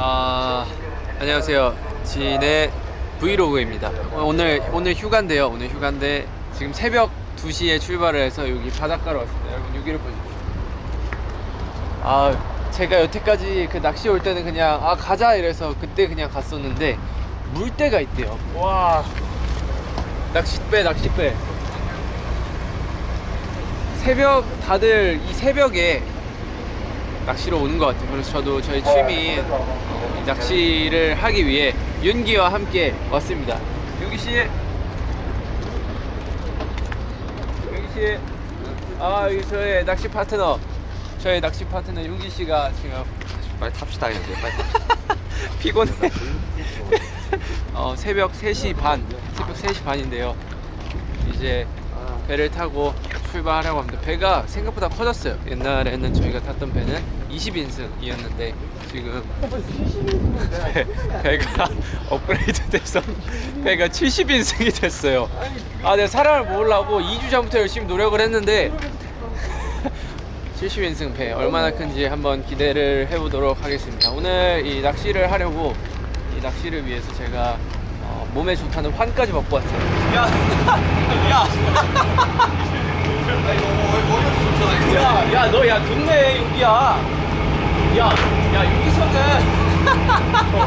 아 안녕하세요. 진의 브이로그입니다. 오늘 오늘 휴가인데요. 오늘 휴가인데 지금 새벽 2시에 출발을 해서 여기 바닷가로 왔습니다. 여러분 여기를 보십시오. 아 제가 여태까지 그 낚시 올 때는 그냥 아 가자 이래서 그때 그냥 갔었는데 물때가 있대요. 와. 낚싯배 낚싯배. 새벽 다들 이 새벽에 낚시로 오는 것 같아요. 그래서 저도 저희 취미 이 낚시를 하기 위해 윤기와 함께 왔습니다. 윤기 씨, 윤기 씨, 아 여기 저의 낚시 파트너, 저의 낚시 파트너 윤기 씨가 지금 빨리 탑시다 이제 빨리 탑시다. 피곤해. 어, 새벽 3시 반, 새벽 3시 반인데요. 이제 배를 타고 출발하려고 합니다. 배가 생각보다 커졌어요. 옛날에는 저희가 탔던 배는 20인승이었는데 지금 배, 배가 업그레이드 돼서 배가 70인승이 됐어요. 아, 내가 사람을 모으려고 2주 전부터 열심히 노력을 했는데 70인승 배 얼마나 큰지 한번 기대를 해보도록 하겠습니다. 오늘 이 낚시를 하려고 이 낚시를 위해서 제가 어, 몸에 좋다는 환까지 먹고 왔어요. 야, 야, 너, 야, 좋네, 여기야. 야, 야, 여기서는.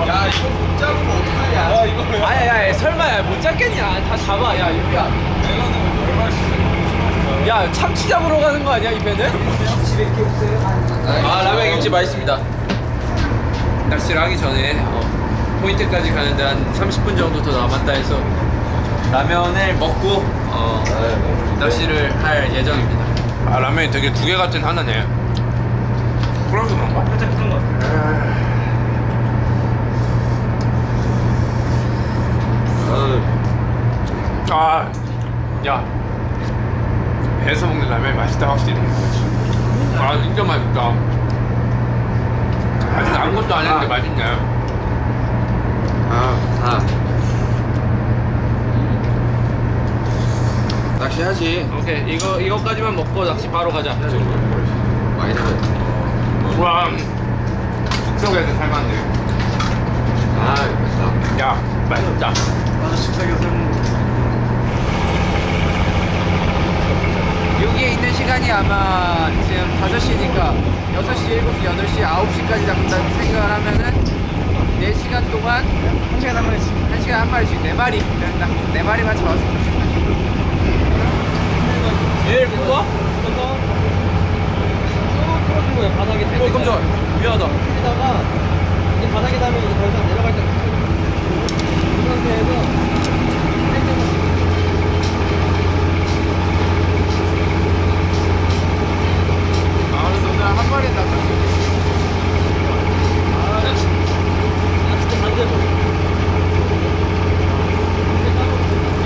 야 이거 못 잡으면 어떡하냐? 야, 이거. 아야, 야, 야, 설마, 야, 못 잡겠냐? 다 잡아, 야, 여기야. 얼마씩? 야, 참치 잡으러 가는 거 아니야, 이 배는? 아, 라면 김치 맛있습니다. 낚시를 하기 전에 어, 포인트까지 가는데 한 30분 정도 더 남았다 해서 라면을 먹고 어, 낚시를 할 예정입니다. 아, 라면이 되게 두 개 같은 하나네. 그래서 그런가? 살짝 비싼 것 같아. 아, 야, 배에서 먹는 라면 맛있다 확실히. 아, 진짜 맛있다. 아직 아무것도 안 했는데 맛있네. 아, 아. 낚시하지. 오케이, 이거 이거까지만 먹고 낚시 바로 가자. 많이 나가. 와, 숙성에서 삶았네. 아, 맛있다. 야, 맛있다. 여기에 있는 시간이 아마 지금 5시니까 6시, 7시, 8시, 9시까지 잡는다는 생각을 하면은 4시간 동안 1시간 한 마리씩 1시간 한 마리씩 4마리 4마리만 잡았습니다 얘를 묶어? 풀어준 거예요 바닥에 어 깜짝아 미안하다 여기다가 이 바닥에 닿으면 이제 더 이상 내려갈 때 이 상태에서 아 그래서 오늘 한 마리 낚을 수 있어 아 진짜 반대로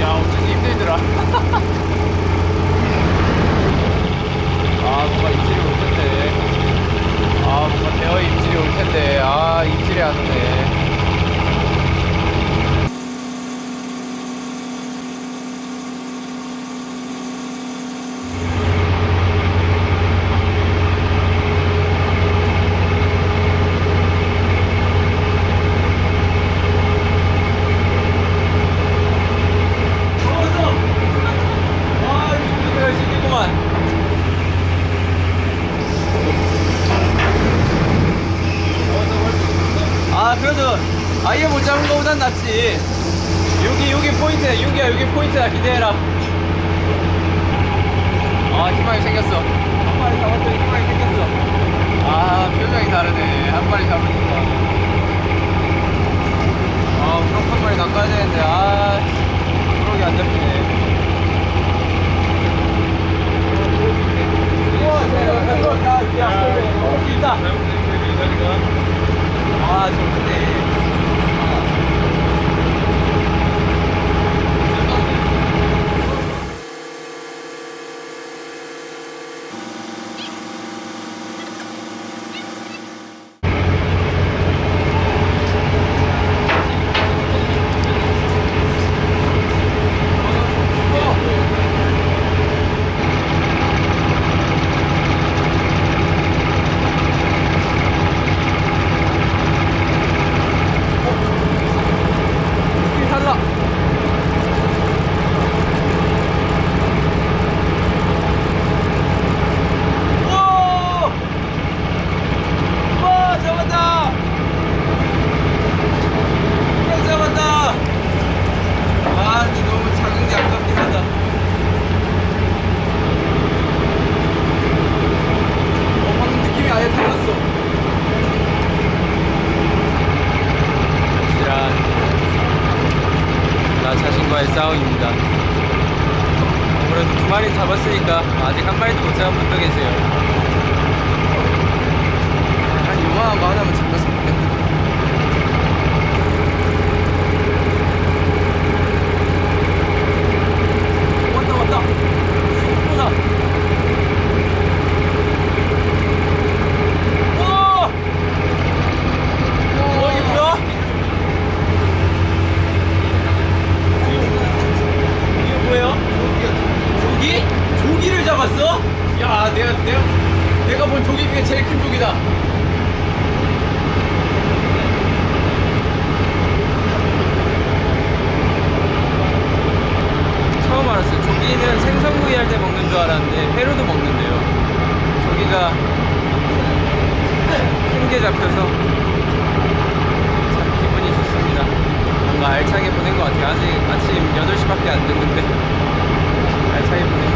야 어쩐지 힘들더라 아 뭔가 입질이 올 텐데 아 뭔가 대어의 입질이 올 텐데 아 입질이 안 오네 아 이거 정말 열심히구만 아 그래도 아예 못 잡은 거보단 낫지. 여기 여기 포인트야. 여기야 여기 포인트야. 기대해라. 아 희망이 생겼어. 한 마리 잡았더니 희망이 생겼어. 아 표정이 다르네. 한 마리 잡으니까. 아 우럭 한 마리 낚아야 되는데. 아 우럭이 안 잡히네. 아, 좋네. 마리니까 아직 한 마리도 못 잡은 분도 계세요. 한 이만한 거 하나 아직 아침 8시밖에 안 됐는데. 잘 차입네